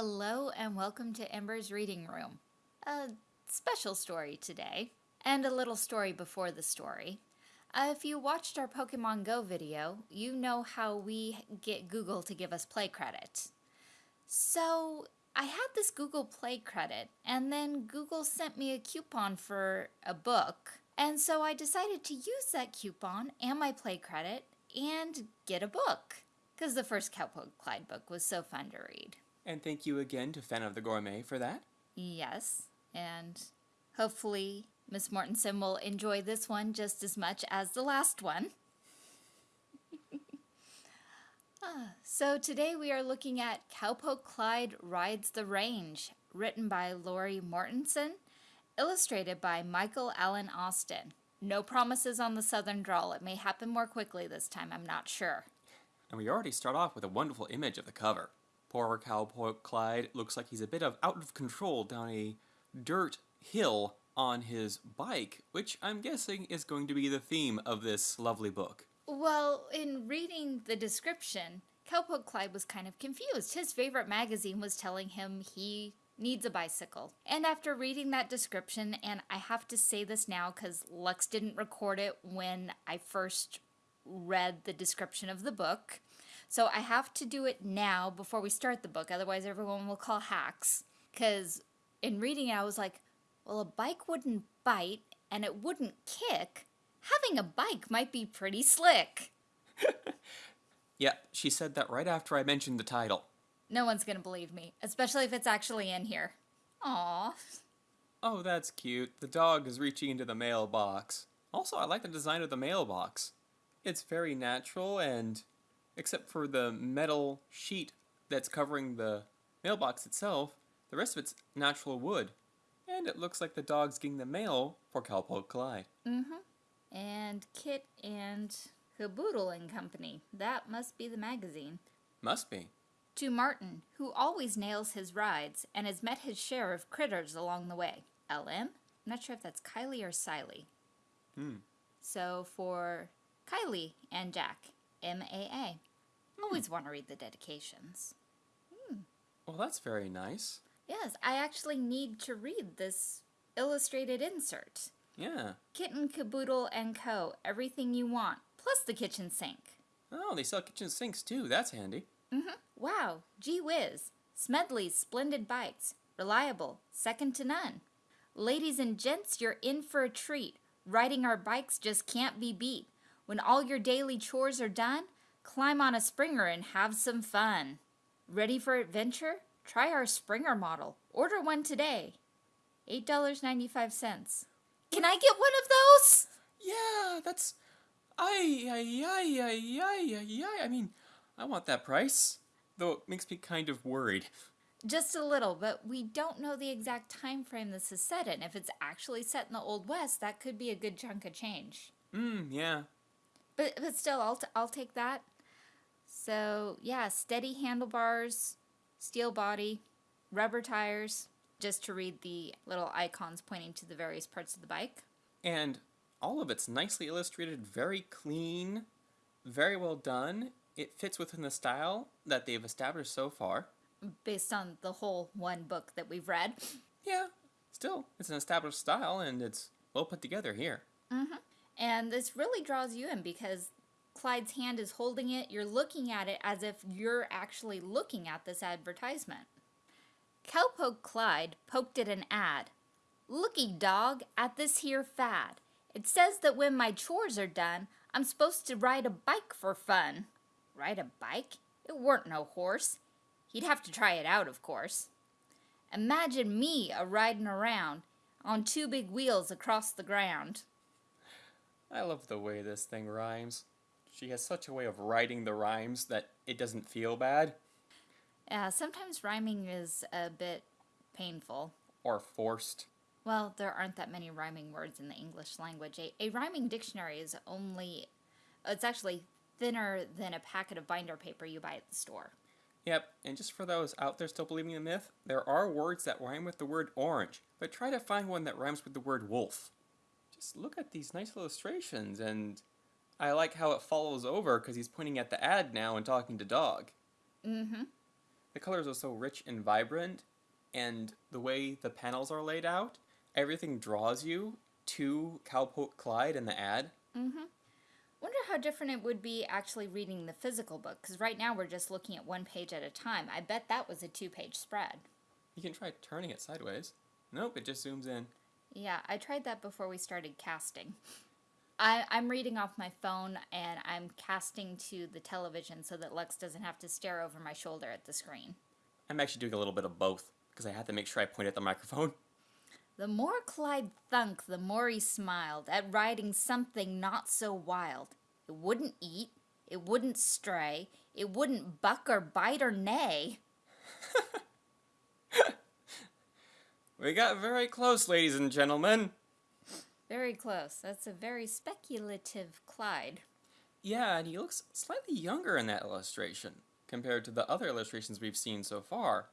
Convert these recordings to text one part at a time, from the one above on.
Hello and welcome to Ember's Reading Room. A special story today, and a little story before the story. Uh, if you watched our Pokemon Go video, you know how we get Google to give us play credit. So I had this Google Play credit, and then Google sent me a coupon for a book. And so I decided to use that coupon and my play credit and get a book. Because the first Cowpoke Clyde book was so fun to read. And thank you again to Fan of the Gourmet for that. Yes, and hopefully Miss Mortensen will enjoy this one just as much as the last one. ah, so today we are looking at Cowpoke Clyde Rides the Range, written by Lori Mortensen, illustrated by Michael Allen Austin. No promises on the southern drawl. It may happen more quickly this time, I'm not sure. And we already start off with a wonderful image of the cover. Poor Cowpoke Clyde looks like he's a bit of out of control down a dirt hill on his bike, which I'm guessing is going to be the theme of this lovely book. Well, in reading the description, Cowpoke Clyde was kind of confused. His favorite magazine was telling him he needs a bicycle. And after reading that description, and I have to say this now because Lux didn't record it when I first read the description of the book, so I have to do it now before we start the book, otherwise everyone will call hacks. Because in reading it, I was like, well, a bike wouldn't bite and it wouldn't kick. Having a bike might be pretty slick. yeah, she said that right after I mentioned the title. No one's gonna believe me, especially if it's actually in here. Aww. Oh, that's cute. The dog is reaching into the mailbox. Also, I like the design of the mailbox. It's very natural and except for the metal sheet that's covering the mailbox itself, the rest of it's natural wood. And it looks like the dog's getting the mail for Cowpoke Clyde. Mm-hmm. And Kit and Caboodle and Company. That must be the magazine. Must be. To Martin, who always nails his rides and has met his share of critters along the way. LM? I'm not sure if that's Kylie or Siley. Hmm. So for Kylie and Jack, MAA. Always want to read the dedications. Hmm. Well, that's very nice. Yes, I actually need to read this illustrated insert. Yeah. Kitten, Caboodle, and Co. Everything you want, plus the kitchen sink. Oh, they sell kitchen sinks too. That's handy. Mm-hmm. Wow. Gee whiz. Smedley's splendid bikes. Reliable. Second to none. Ladies and gents, you're in for a treat. Riding our bikes just can't be beat. When all your daily chores are done, Climb on a Springer and have some fun. Ready for adventure? Try our Springer model. Order one today. $8.95. Can I get one of those? Yeah, that's. Ay, ay, ay, ay, ay, ay, ay. I mean, I want that price. Though it makes me kind of worried. Just a little, but we don't know the exact time frame this is set in. If it's actually set in the Old West, that could be a good chunk of change. Hmm, yeah. But, but still, I'll, t- I'll take that. So yeah, steady handlebars, steel body, rubber tires, just to read the little icons pointing to the various parts of the bike. And all of it's nicely illustrated, very clean, very well done. It fits within the style that they've established so far. Based on the whole one book that we've read. Yeah, still, it's an established style and it's well put together here. Mm-hmm. And this really draws you in because Clyde's hand is holding it, you're looking at it as if you're actually looking at this advertisement. Cowpoke Clyde poked at an ad. Looky, dog, at this here fad. It says that when my chores are done, I'm supposed to ride a bike for fun. Ride a bike? It weren't no horse. He'd have to try it out, of course. Imagine me a riding around on two big wheels across the ground. I love the way this thing rhymes. She has such a way of writing the rhymes that it doesn't feel bad. Yeah, sometimes rhyming is a bit painful. Or forced. Well, there aren't that many rhyming words in the English language. A, a rhyming dictionary is only, it's actually thinner than a packet of binder paper you buy at the store. Yep, and just for those out there still believing the myth, there are words that rhyme with the word orange, but try to find one that rhymes with the word wolf. Just look at these nice illustrations and I like how it follows over because he's pointing at the ad now and talking to Dog. Mm-hmm. the colors are so rich and vibrant, and the way the panels are laid out, everything draws you to Cowpoke Clyde in the ad. Mm-hmm. Wonder how different it would be actually reading the physical book, because right now we're just looking at one page at a time. I bet that was a two-page spread. You can try turning it sideways. Nope, it just zooms in. Yeah, I tried that before we started casting. I, I'm reading off my phone and I'm casting to the television so that Lex doesn't have to stare over my shoulder at the screen. I'm actually doing a little bit of both because I had to make sure I point at the microphone. The more Clyde thunk, the more he smiled at riding something not so wild. It wouldn't eat, it wouldn't stray, it wouldn't buck or bite or neigh. we got very close, ladies and gentlemen. Very close. That's a very speculative Clyde. Yeah, and he looks slightly younger in that illustration compared to the other illustrations we've seen so far.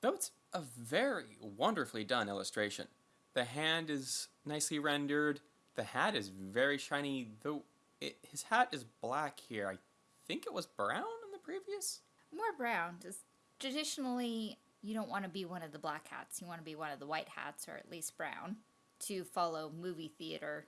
Though it's a very wonderfully done illustration. The hand is nicely rendered. The hat is very shiny, though it, his hat is black here. I think it was brown in the previous. More brown. Just traditionally, you don't want to be one of the black hats. You want to be one of the white hats, or at least brown, to follow movie theater.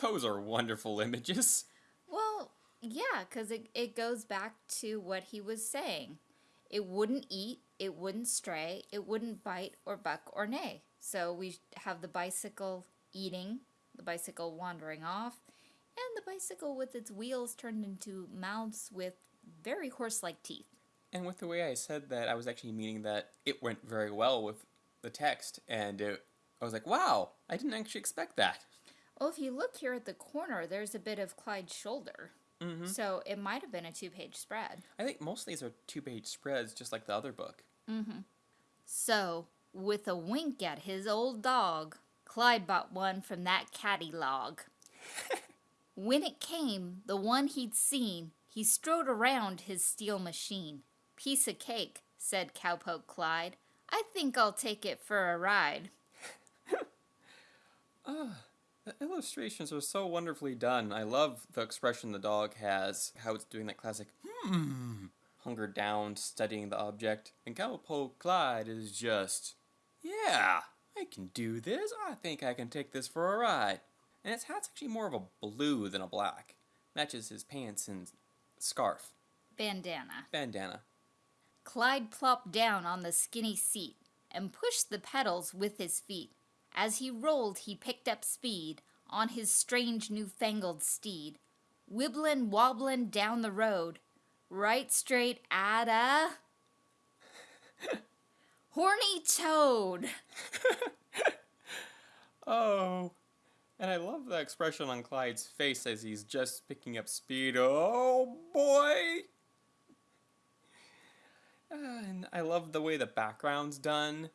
Those are wonderful images. Well, yeah, because it, it goes back to what he was saying. It wouldn't eat, it wouldn't stray, it wouldn't bite or buck or neigh. So we have the bicycle eating, the bicycle wandering off, and the bicycle with its wheels turned into mouths with very horse like teeth. And with the way I said that, I was actually meaning that it went very well with the text, and it, I was like, wow, I didn't actually expect that. Well, if you look here at the corner, there's a bit of Clyde's shoulder. Mm-hmm. So it might have been a two page spread. I think most of these are two page spreads, just like the other book. Mm-hmm. So, with a wink at his old dog, Clyde bought one from that catty log. when it came, the one he'd seen, he strode around his steel machine. Piece of cake, said Cowpoke Clyde. I think I'll take it for a ride. Ah, the illustrations are so wonderfully done. I love the expression the dog has, how it's doing that classic hmm, hungered down, studying the object. And Cowpoke Clyde is just, yeah, I can do this. I think I can take this for a ride. And his hat's actually more of a blue than a black. Matches his pants and scarf. Bandana. Bandana. Clyde plopped down on the skinny seat and pushed the pedals with his feet. As he rolled, he picked up speed on his strange newfangled steed, wibblin' wobblin' down the road, right straight at a horny toad. Oh. And I love the expression on Clyde's face as he's just picking up speed. Oh boy! And I love the way the background's done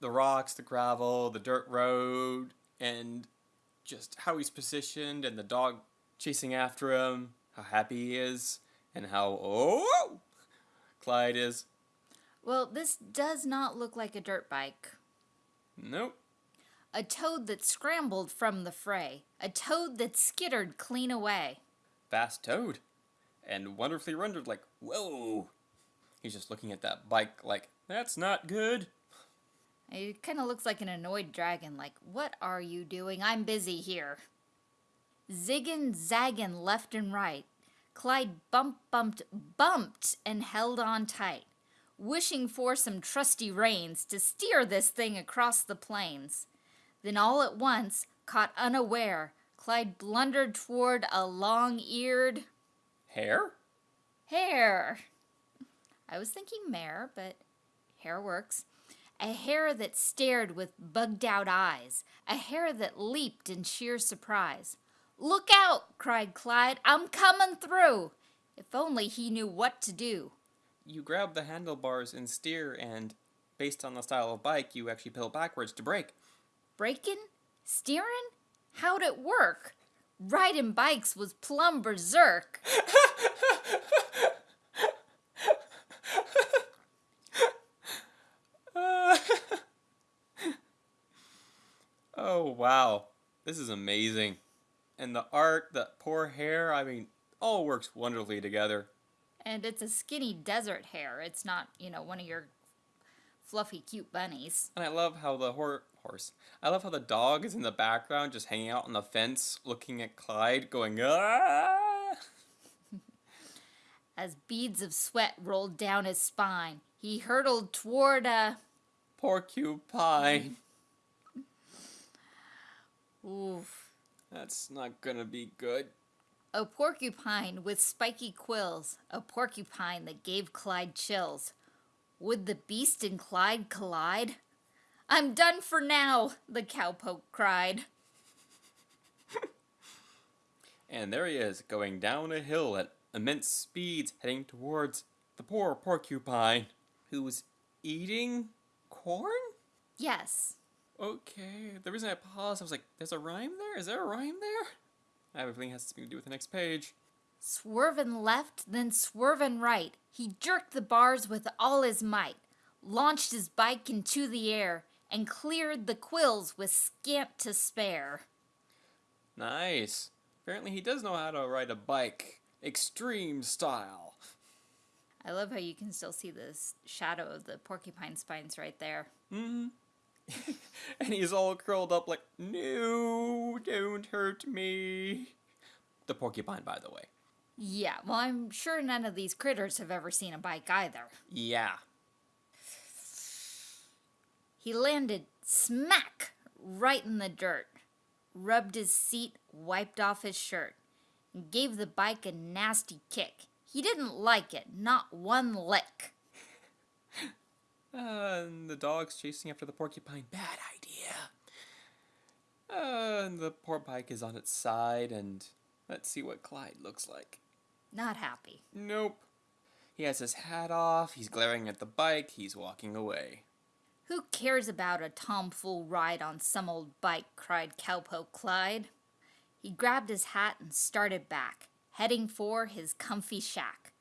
the rocks, the gravel, the dirt road, and just how he's positioned and the dog chasing after him, how happy he is, and how, oh, Clyde is. Well, this does not look like a dirt bike. Nope. A toad that scrambled from the fray. A toad that skittered clean away. Fast toad. And wonderfully rendered, like, whoa. He's just looking at that bike like, that's not good. It kind of looks like an annoyed dragon, like, what are you doing? I'm busy here. Ziggin, zaggin, left and right. Clyde bump, bumped, bumped, and held on tight, wishing for some trusty reins to steer this thing across the plains. Then all at once, caught unaware, Clyde blundered toward a long eared Hair? hare. I was thinking mare, but hare works. A hare that stared with bugged out eyes, a hare that leaped in sheer surprise. Look out! cried Clyde. I'm coming through! If only he knew what to do. You grab the handlebars and steer, and based on the style of bike, you actually pedal backwards to brake. Braking? Steering? How'd it work? Riding bikes was plumb berserk. oh, wow. This is amazing. And the art, the poor hare, I mean, all works wonderfully together. And it's a skinny desert hare. It's not, you know, one of your fluffy, cute bunnies. And I love how the hor- horse. I love how the dog is in the background, just hanging out on the fence, looking at Clyde, going ah. As beads of sweat rolled down his spine, he hurtled toward a. Porcupine. That's not gonna be good. A porcupine with spiky quills, a porcupine that gave Clyde chills. Would the beast and Clyde collide? I'm done for now, the cowpoke cried. And there he is, going down a hill at immense speeds, heading towards the poor porcupine, who's eating corn? Yes. Okay, the reason I paused, I was like, there's a rhyme there? Is there a rhyme there? I have a feeling it has something to do with the next page. Swervin' left, then swervin' right, he jerked the bars with all his might, launched his bike into the air, and cleared the quills with scant to spare. Nice. Apparently he does know how to ride a bike. Extreme style. I love how you can still see the shadow of the porcupine spines right there. hmm and he's all curled up like, no, don't hurt me. The porcupine, by the way. Yeah, well, I'm sure none of these critters have ever seen a bike either. Yeah. He landed smack right in the dirt, rubbed his seat, wiped off his shirt, and gave the bike a nasty kick. He didn't like it, not one lick. Uh, and the dog's chasing after the porcupine. Bad idea. Uh, and the poor bike is on its side, and let's see what Clyde looks like. Not happy. Nope. He has his hat off, he's glaring at the bike, he's walking away. Who cares about a tomfool ride on some old bike? cried Cowpoke Clyde. He grabbed his hat and started back, heading for his comfy shack.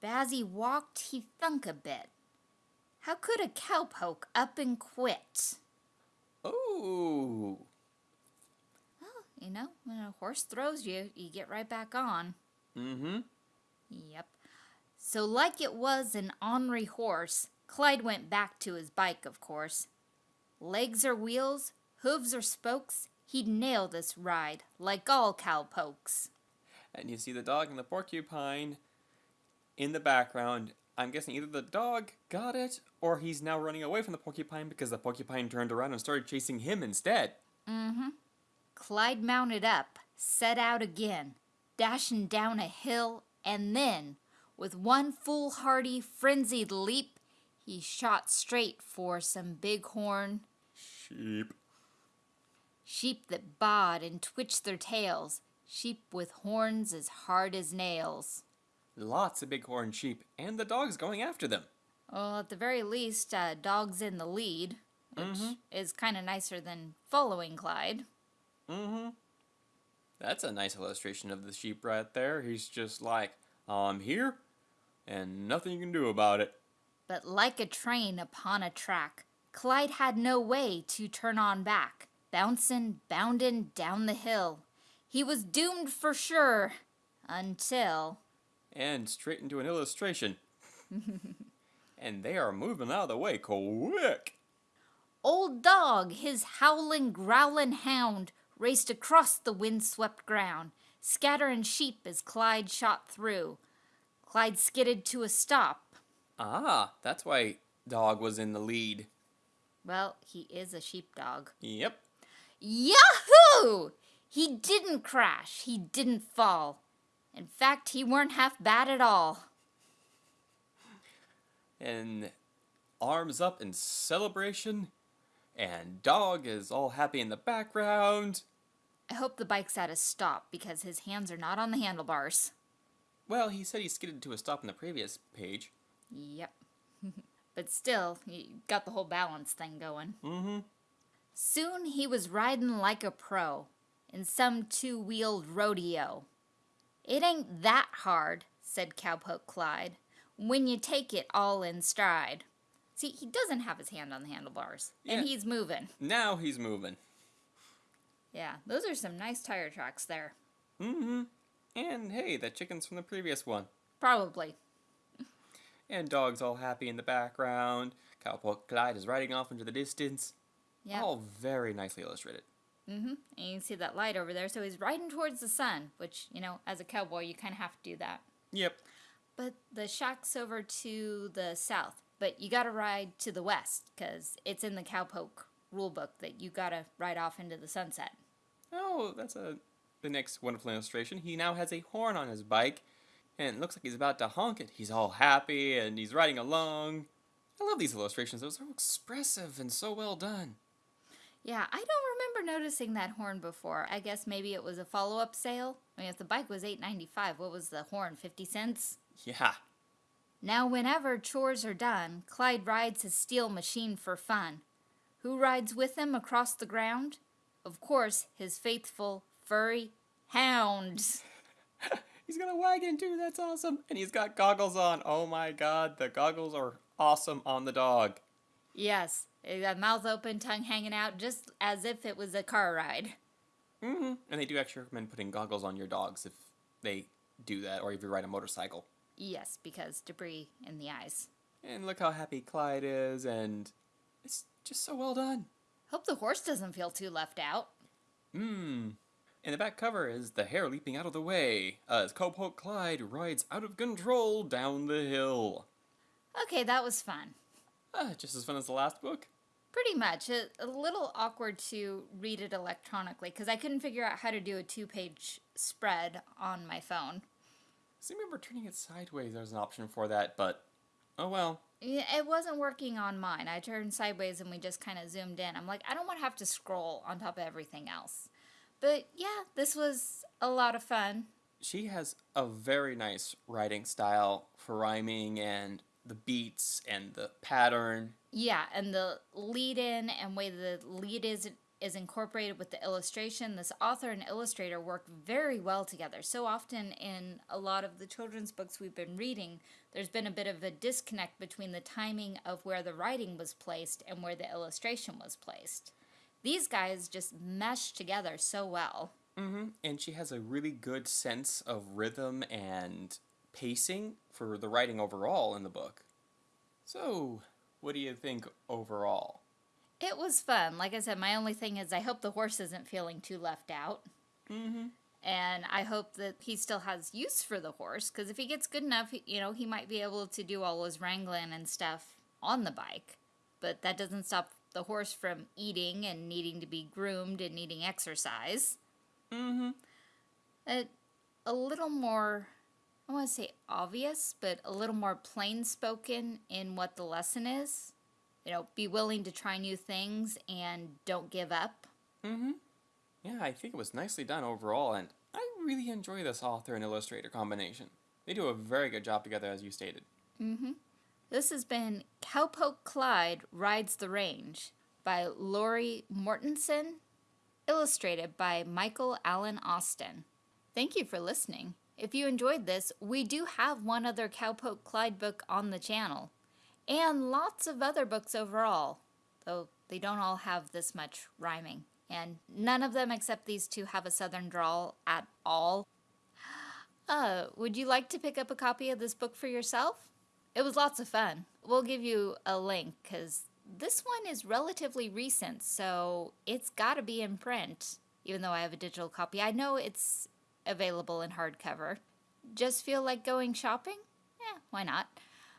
But as he walked, he thunk a bit. How could a cowpoke up and quit? Oh, Well, you know, when a horse throws you, you get right back on. mm-hmm. Yep. So, like it was an ornery horse, Clyde went back to his bike, of course. Legs or wheels, hooves or spokes, he'd nail this ride, like all cowpokes. And you see the dog and the porcupine in the background. I'm guessing either the dog got it, or he's now running away from the porcupine because the porcupine turned around and started chasing him instead. Mm-hmm. Clyde mounted up, set out again, dashing down a hill, and then, with one foolhardy, frenzied leap, he shot straight for some bighorn Sheep. sheep that baaed and twitched their tails, sheep with horns as hard as nails. Lots of bighorn sheep, and the dog's going after them. Well, at the very least, uh, dog's in the lead, which Mhm. is kind of nicer than following Clyde. Mm-hmm. That's a nice illustration of the sheep right there. He's just like, I'm here, and nothing you can do about it. But like a train upon a track, Clyde had no way to turn on back, bouncing, bounding down the hill. He was doomed for sure, until. And straight into an illustration. and they are moving out of the way quick. Old Dog, his howling, growling hound, raced across the windswept ground, scattering sheep as Clyde shot through. Clyde skidded to a stop. Ah, that's why dog was in the lead. Well, he is a sheepdog. Yep. Yahoo! He didn't crash. He didn't fall. In fact, he weren't half bad at all. And arms up in celebration. And dog is all happy in the background. I hope the bike's at a stop because his hands are not on the handlebars. Well, he said he skidded to a stop in the previous page. Yep. but still, he got the whole balance thing going. Mm-hmm. Soon he was riding like a pro in some two wheeled rodeo. It ain't that hard, said Cowpoke Clyde, when you take it all in stride. See, he doesn't have his hand on the handlebars, Yeah. and he's moving. Now he's moving. Yeah, those are some nice tire tracks there. Mm-hmm. And hey, that chicken's from the previous one. Probably. And Dog's all happy in the background. Cowpoke Clyde is riding off into the distance. Yeah. All very nicely illustrated. Mm-hmm. And you can see that light over there. So he's riding towards the sun, which, you know, as a cowboy, you kind of have to do that. Yep. But the shack's over to the south. But you got to ride to the west because it's in the cowpoke rule book that you got to ride off into the sunset. Oh, that's a the next wonderful illustration. He now has a horn on his bike, and it looks like he's about to honk it. He's all happy and he's riding along. I love these illustrations. They're so expressive and so well done. Yeah, I don't noticing that horn before. I guess maybe it was a follow-up sale. I mean, if the bike was eight ninety five, what was the horn? Fifty cents. Yeah. Now, whenever chores are done, Clyde rides his steel machine for fun. Who rides with him across the ground? Of course, his faithful furry hounds. He's got a wagon too. That's awesome. And he's got goggles on. Oh my god, the goggles are awesome on the dog. Yes, mouth open, tongue hanging out, just as if it was a car ride. Mm-hmm. And they do actually recommend putting goggles on your dogs if they do that, or if you ride a motorcycle. Yes, because debris in the eyes. And look how happy Clyde is, and it's just so well done. Hope the horse doesn't feel too left out. Mmm. In the back cover is the hare leaping out of the way as Cowpoke Clyde rides out of control down the hill. Okay, that was fun. Ah, just as fun as the last book. Pretty much. A, a little awkward to read it electronically because I couldn't figure out how to do a two page spread on my phone. I remember turning it sideways. There's an option for that, but oh well. It wasn't working on mine. I turned sideways and we just kind of zoomed in. I'm like, I don't want to have to scroll on top of everything else. But yeah, this was a lot of fun. She has a very nice writing style for rhyming and the beats and the pattern. Yeah, and the lead in and way the lead is is incorporated with the illustration. This author and illustrator work very well together. So often in a lot of the children's books we've been reading, there's been a bit of a disconnect between the timing of where the writing was placed and where the illustration was placed. These guys just mesh together so well. Mm-hmm. And she has a really good sense of rhythm and pacing for the writing overall in the book. So, what do you think overall? It was fun. Like I said, my only thing is I hope the horse isn't feeling too left out. Mm-hmm. And I hope that he still has use for the horse because if he gets good enough, you know, he might be able to do all his wrangling and stuff on the bike. But that doesn't stop the horse from eating and needing to be groomed and needing exercise. Mm-hmm. A, a little more, I want to say obvious, but a little more plain spoken in what the lesson is. You know, be willing to try new things and don't give up. Mm-hmm. Yeah, I think it was nicely done overall, and I really enjoy this author and illustrator combination. They do a very good job together, as you stated. Mm-hmm. This has been Cowpoke Clyde Rides the Range by Lori Mortensen, illustrated by Michael Allen Austin. Thank you for listening. If you enjoyed this, we do have one other Cowpoke Clyde book on the channel, and lots of other books overall, though they don't all have this much rhyming. And none of them except these two have a southern drawl at all. Uh, would you like to pick up a copy of this book for yourself? It was lots of fun. We'll give you a link because this one is relatively recent, so it's got to be in print, even though I have a digital copy. I know it's available in hardcover. Just feel like going shopping? Eh, why not?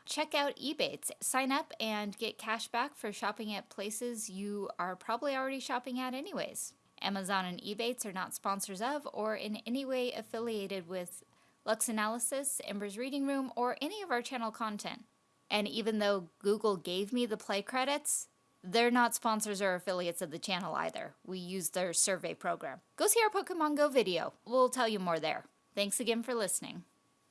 Check out Ebates. Sign up and get cash back for shopping at places you are probably already shopping at, anyways. Amazon and Ebates are not sponsors of or in any way affiliated with Lux Analysis, Ember's Reading Room, or any of our channel content. And even though Google gave me the play credits, they're not sponsors or affiliates of the channel either. We use their survey program. Go see our Pokemon Go video. We'll tell you more there. Thanks again for listening.